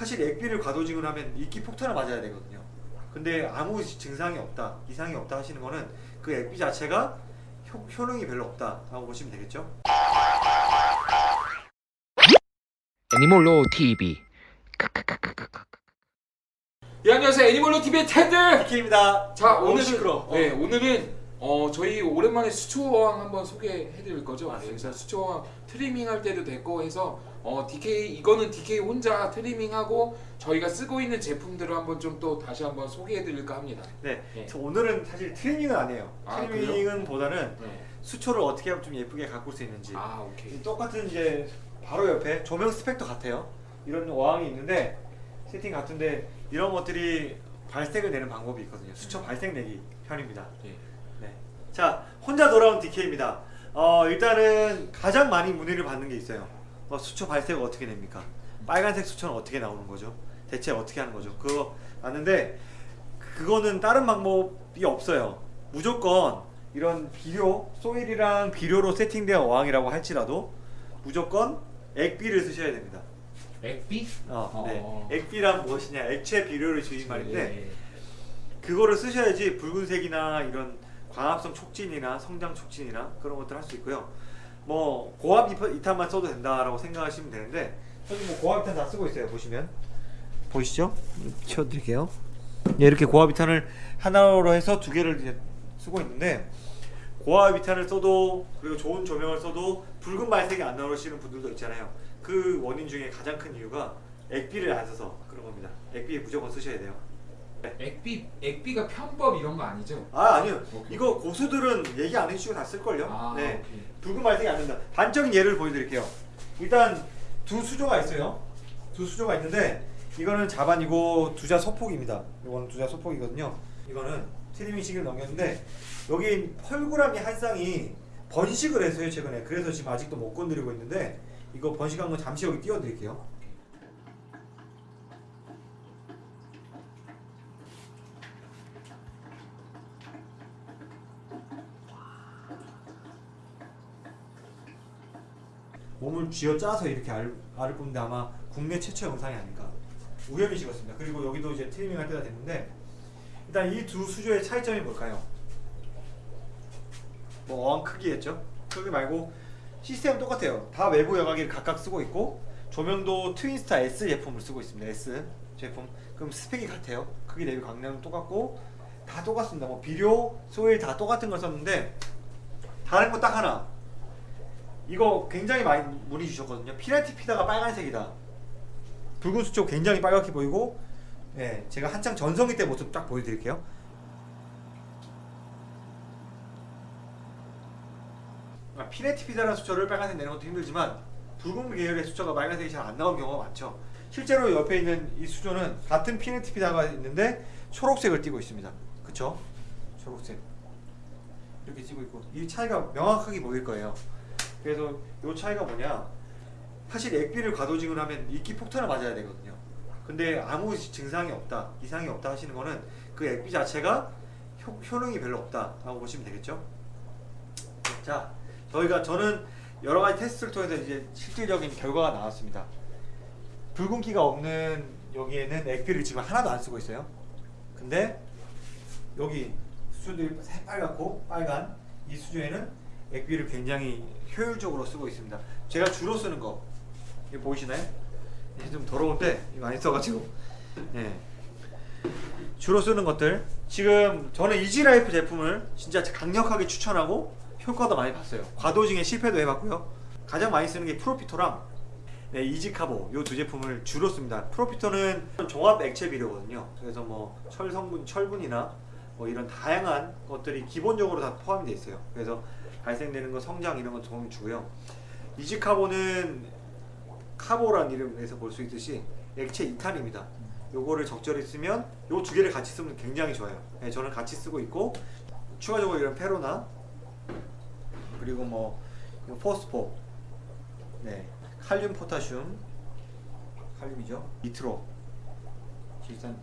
사실 액비를 과dosing을 하면 이끼 폭탄을 맞아야 되거든요. 근데 아무 증상이 없다, 이상이 없다 하시는 거는 그 액비 자체가 효, 효능이 별로 없다 라고 보시면 되겠죠. 애니멀로 TV 예 안녕하세요 애니멀로 TV의 테드. DK입니다. 자 오늘은 시끄러. 네 오늘은 어 저희 오랜만에 수초항 한번 소개해드릴 거죠. 네, 맞습니다. 그래서 수초항 트리밍 할 때도 됐고 해서 어 DK 이거는 DK 혼자 트리밍하고 저희가 쓰고 있는 제품들을 한번 좀 또 다시 한번 소개해드릴까 합니다. 네, 네. 저 오늘은 사실 트리밍은 아니에요. 아, 트리밍은 보다는 네. 수초를 어떻게 하면 좀 예쁘게 가꿀 수 있는지. 아 오케이. 똑같은 이제 바로 옆에 조명 스펙도 같아요. 이런 어항이 있는데 세팅 같은데 이런 것들이 발색을 내는 방법이 있거든요. 수초 발색 내기 편입니다. 네. 네. 자, 혼자 돌아온 DK입니다. 어, 일단은 가장 많이 문의를 받는 게 있어요. 어, 수초 발색을 어떻게 냅니까? 빨간색 수초는 어떻게 나오는 거죠? 대체 어떻게 하는 거죠? 그거 맞는데 그거는 다른 방법이 없어요. 무조건 이런 비료, 소일이랑 비료로 세팅된 어항이라고 할지라도 무조건 액비를 쓰셔야 됩니다. 액비? 어, 어. 네. 액비란 무엇이냐? 액체 비료를 주인 말인데 네. 그거를 쓰셔야지 붉은색이나 이런 광합성 촉진이나 성장 촉진이나 그런 것들 할 수 있고요. 뭐 고압 이탄만 써도 된다라고 생각하시면 되는데 저는 뭐 고압 이탄 다 쓰고 있어요. 보시면 보이시죠? 치워드릴게요. 예, 이렇게 고압 이탄을 하나로 해서 두 개를 이제 쓰고 있는데 고압 이탄을 써도 그리고 좋은 조명을 써도 붉은 발색이 안 나오시는 분들도 있잖아요. 그 원인 중에 가장 큰 이유가 액비를 안 써서 그런 겁니다. 액비 무조건 쓰셔야 돼요. 액비 액비가 편법 이런 거 아니죠? 아 아니요. 오케이. 이거 고수들은 얘기 안 해주시고 다 쓸걸요? 아, 네. 오케이. 붉은 발색이 안 된다. 단적인 예를 보여드릴게요. 일단 두 수조가 있어요. 두 수조가 있는데 이거는 자반이고 두자 소폭입니다. 이거는 두자 소폭이거든요. 이거는 트리밍 시기를 넘겼는데 여기 펄구라미 한 쌍이 번식을 했어요 최근에. 그래서 지금 아직도 못 건드리고 있는데 이거 번식한 건 잠시 여기 띄워드릴게요 몸을 쥐어 짜서 이렇게 알, 알을 뽑는데 아마 국내 최초 영상이 아닐까 우연히 찍었습니다. 그리고 여기도 이제 트리밍 할 때가 됐는데 일단 이 두 수조의 차이점이 뭘까요? 뭐 어항 크기겠죠? 크기 말고 시스템은 똑같아요. 다 외부 여과기를 각각 쓰고 있고 조명도 트윈스타 S 제품을 쓰고 있습니다. S 제품. 그럼 스펙이 같아요. 크기 대비 광량은 똑같고 다 똑같습니다. 뭐 비료, soil 다 똑같은 걸 썼는데 다른 거 딱 하나 이거 굉장히 많이 문의 주셨거든요. pinnatifida가 빨간색이다. 붉은 수초 굉장히 빨갛게 보이고, 예, 제가 한창 전성기 때 모습 딱 보여드릴게요. 아, pinnatifida라는 수초를 빨간색 내는 것도 힘들지만 붉은 계열의 수초가 빨간색이 잘 안 나오는 경우가 많죠. 실제로 옆에 있는 이 수조는 같은 pinnatifida가 있는데 초록색을 띠고 있습니다. 그쵸? 초록색. 이렇게 띠고 있고 이 차이가 명확하게 보일 거예요. 그래서 이 차이가 뭐냐? 사실 액비를 과도징을 하면 이끼 폭탄을 맞아야 되거든요. 근데 아무 증상이 없다 이상이 없다 하시는 거는 그 액비 자체가 효, 효능이 별로 없다 라고 보시면 되겠죠? 자 저희가 저는 여러 가지 테스트를 통해서 이제 실질적인 결과가 나왔습니다. 붉은기가 없는 여기에는 액비를 지금 하나도 안 쓰고 있어요. 근데 여기 수조들이 새빨갛고 빨간 이 수조에는 액비를 굉장히 효율적으로 쓰고 있습니다. 제가 주로 쓰는 거 이거 보이시나요? 좀 더러운데 많이 써가지고 예. 주로 쓰는 것들 지금 저는 이지라이프 제품을 진짜 강력하게 추천하고 효과도 많이 봤어요. 과도징에 실패도 해봤고요. 가장 많이 쓰는 게 프로피토랑 네, 이지카보 이 두 제품을 주로 씁니다. 프로피토는 종합 액체 비료거든요. 그래서 뭐 철성분, 철분이나 뭐 이런 다양한 것들이 기본적으로 다 포함이 되어 있어요. 그래서 발생되는 거 성장 이런 거 도움이 주고요. 이지카보는 카보란 이름에서 볼 수 있듯이 액체 이탄입니다. 요거를 적절히 쓰면 요 두 개를 같이 쓰면 굉장히 좋아요. 네, 저는 같이 쓰고 있고 추가적으로 이런 페로나 그리고 뭐 포스포, 네, 칼륨 포타슘, 칼륨이죠. 니트로, 질산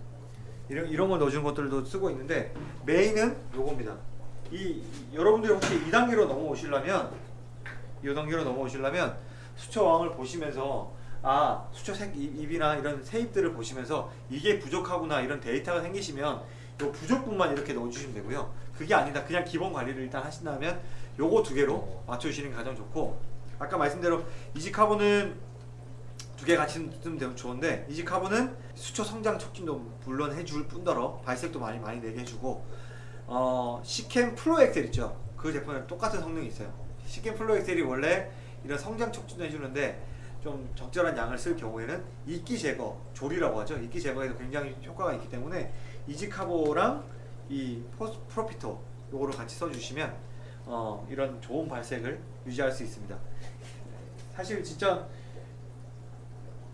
이런 이런 걸 넣어준 것들도 쓰고 있는데 메인은 요겁니다. 이, 이- 여러분들이 혹시 2단계로 넘어오시려면 이 단계로 넘어오시려면 수초왕을 보시면서 아 수초 색 입- 입이나 이런 세입들을 보시면서 이게 부족하구나 이런 데이터가 생기시면 요 부족분만 이렇게 넣어주시면 되고요. 그게 아니다 그냥 기본 관리를 일단 하신다면 요거 두 개로 맞춰주시는 게 가장 좋고 아까 말씀대로 이지카본은 두 개 같이 쓰면 되면 좋은데 이지카본은 수초 성장 촉진도 물론 해줄 뿐더러 발색도 많이 많이 내게 해주고 어 Seachem Flourish Excel 있죠? 그 제품에 똑같은 성능이 있어요. Seachem Flourish Excel이 원래 이런 성장 촉진도 해주는데 좀 적절한 양을 쓸 경우에는 이끼 제거 조리라고 하죠. 이끼 제거에도 굉장히 효과가 있기 때문에 이지카보랑 이 포스 프로피토 요거를 같이 써주시면 어 이런 좋은 발색을 유지할 수 있습니다. 사실 진짜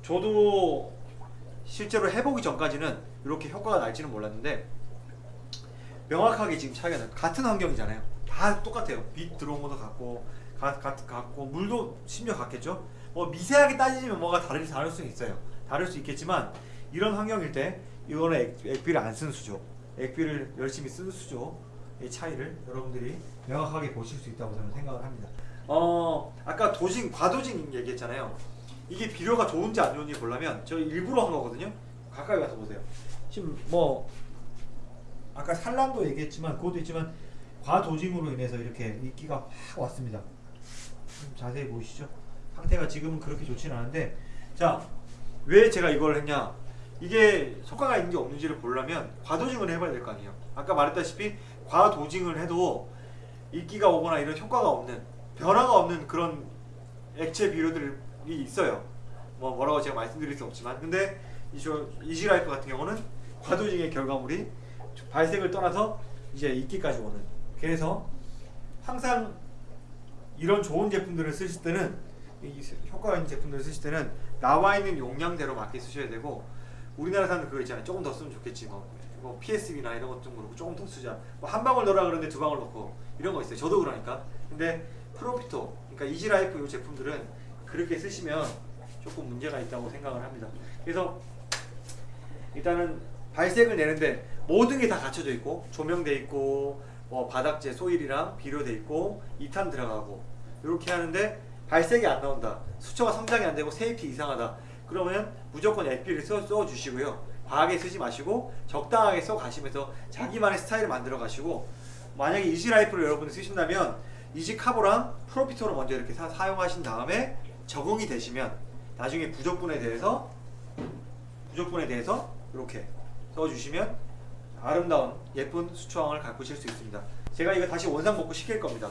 저도 실제로 해보기 전까지는 이렇게 효과가 날지는 몰랐는데 명확하게 지금 차이가 나요. 같은 환경이잖아요. 다 똑같아요. 빛 들어온 것도 같고, 가, 가, 같고, 물도 심지어 같겠죠. 뭐 미세하게 따지면 뭐가 다를 다를 수 있어요. 다를 수 있겠지만 이런 환경일 때 이거는 액, 액비를 안 쓰는 수죠. 액비를 열심히 쓰는 수조의 차이를 여러분들이 명확하게 보실 수 있다고 저는 생각을 합니다. 어 아까 도징 과도징 얘기했잖아요. 이게 비료가 좋은지 안 좋은지 보려면 저 일부러 한 거거든요. 가까이 가서 보세요. 지금 뭐 아까 산란도 얘기했지만 그것도 있지만 과도징으로 인해서 이렇게 이끼가 확 왔습니다. 좀 자세히 보이시죠? 상태가 지금은 그렇게 좋지는 않은데 자왜 제가 이걸 했냐 이게 효과가 있는지 없는지를 보려면 과도징을 해봐야 될 거 아니에요 아까 말했다시피 과도징을 해도 이끼가 오거나 이런 효과가 없는 변화가 없는 그런 액체 비료들이 있어요. 뭐 뭐라고 제가 말씀드릴 수 없지만. 근데 이지라이프 같은 경우는 과도징의 결과물이 발색을 떠나서 이제 이끼까지 오는. 그래서 항상 이런 좋은 제품들을 쓰실 때는 이 효과가 있는 제품들을 쓰실 때는 나와 있는 용량대로 맞게 쓰셔야 되고 우리나라 사람들 그거 있잖아요. 조금 더 쓰면 좋겠지. 뭐, 뭐 PSB나 이런 것좀 그렇고 조금 더 쓰자. 뭐 한 방울 넣으라 그러는데 두 방울 넣고 이런 거 있어요. 저도 그러니까. 근데 프로피토 그러니까 이지라이프 이 제품들은 그렇게 쓰시면 조금 문제가 있다고 생각을 합니다. 그래서 일단은 발색을 내는데 모든 게 다 갖춰져 있고 조명돼 있고 뭐 바닥재 소일이랑 비료돼 있고 2탄 들어가고 이렇게 하는데 발색이 안 나온다. 수초가 성장이 안 되고 세잎이 이상하다. 그러면 무조건 액비를 써, 써 주시고요. 과하게 쓰지 마시고 적당하게 써 가시면서 자기만의 스타일을 만들어 가시고 만약에 이지라이프를 여러분이 쓰신다면 이지카보랑 프로피토를 먼저 이렇게 사, 사용하신 다음에 적응이 되시면 나중에 부족분에 대해서 부족분에 대해서 이렇게 써주시면 아름다운 예쁜 수초왕을 가꾸실 수 있습니다. 제가 이거 다시 원상 복구 시킬 겁니다.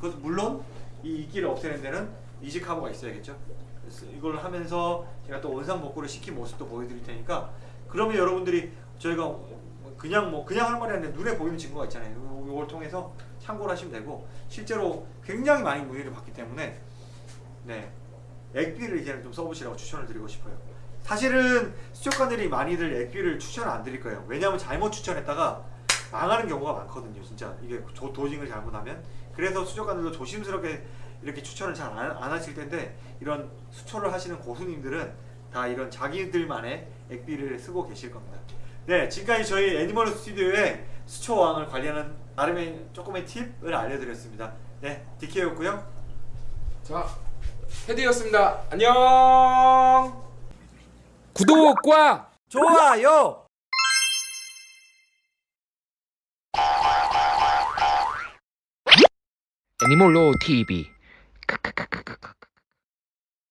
그것도 물론 이 이끼를 없애는 데는 이지카보가 있어야겠죠. 그래서 이걸 하면서 제가 또 원상 복구를 시킨 모습도 보여드릴 테니까 그러면 여러분들이 저희가 그냥 뭐 그냥 할 말이 아니라 눈에 보이는 증거가 있잖아요. 요- 요걸 통해서 참고를 하시면 되고 실제로 굉장히 많이 문의를 받기 때문에 네 액비를 이제는 좀 써보시라고 추천을 드리고 싶어요. 사실은 수족관들이 많이들 액비를 추천을 안 드릴 거예요. 왜냐하면 잘못 추천했다가 망하는 경우가 많거든요. 진짜 이게 도, 도징을 잘못하면 그래서 수족관들도 조심스럽게 이렇게 추천을 잘 안 하실 텐데 이런 수초를 하시는 고수님들은 다 이런 자기들만의 액비를 쓰고 계실 겁니다. 네, 지금까지 저희 애니멀 스튜디오의 수초왕을 관리하는 나름의 조금의 팁을 알려드렸습니다. 네, 디케였고요. 자, 헤드였습니다. 안녕. 구독과 좋아요. 애니몰로 TV